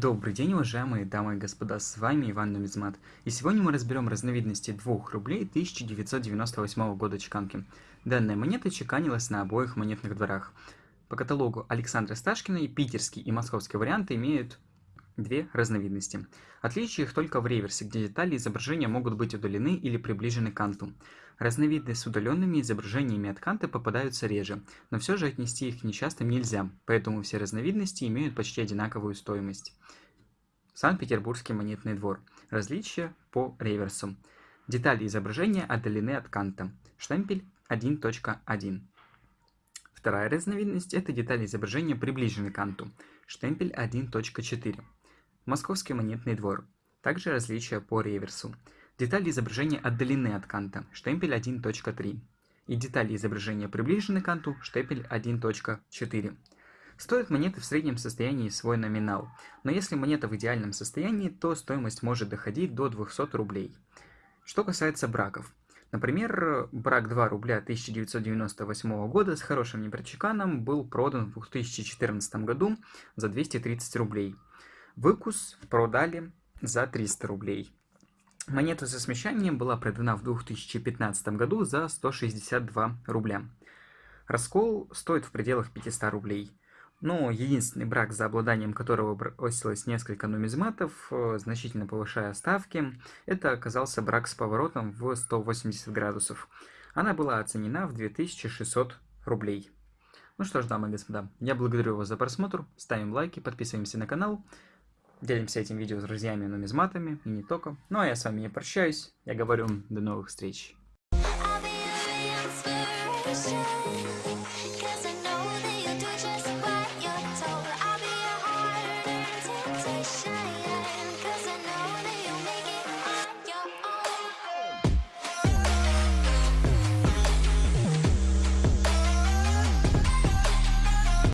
Добрый день, уважаемые дамы и господа, с вами Иван Нумизмат. И сегодня мы разберем разновидности 2 рублей 1998 года чеканки. Данная монета чеканилась на обоих монетных дворах. По каталогу Александра Сташкина и питерский и московский варианты имеют две разновидности. Отличие их только в реверсе, где детали изображения могут быть удалены или приближены к канту. Разновидные с удаленными изображениями от канта попадаются реже, но все же отнести их нечасто нельзя, поэтому все разновидности имеют почти одинаковую стоимость. Санкт-Петербургский монетный двор. Различия по реверсу. Детали изображения отдалены от канта. Штемпель 1.1. Вторая разновидность – это детали изображения приближены к канту. Штемпель 1.4. Московский монетный двор. Также различия по реверсу. Детали изображения отдалены от канта, штемпель 1.3. И детали изображения приближены к канту, штемпель 1.4. Стоят монеты в среднем состоянии свой номинал, но если монета в идеальном состоянии, то стоимость может доходить до 200 рублей. Что касается браков. Например, брак 2 рубля 1998 года с хорошим непрочеканом был продан в 2014 году за 230 рублей. Выкус продали за 300 рублей. Монета со смещанием была продана в 2015 году за 162 рубля. Раскол стоит в пределах 500 рублей. Но единственный брак, за обладанием которого бросилось несколько нумизматов, э, значительно повышая ставки, это оказался брак с поворотом в 180 градусов. Она была оценена в 2600 рублей. Ну что ж, дамы и господа, я благодарю вас за просмотр, ставим лайки, подписываемся на канал. Делимся этим видео с друзьями нумизматами и не только. Ну а я с вами не прощаюсь. Я говорю до новых встреч.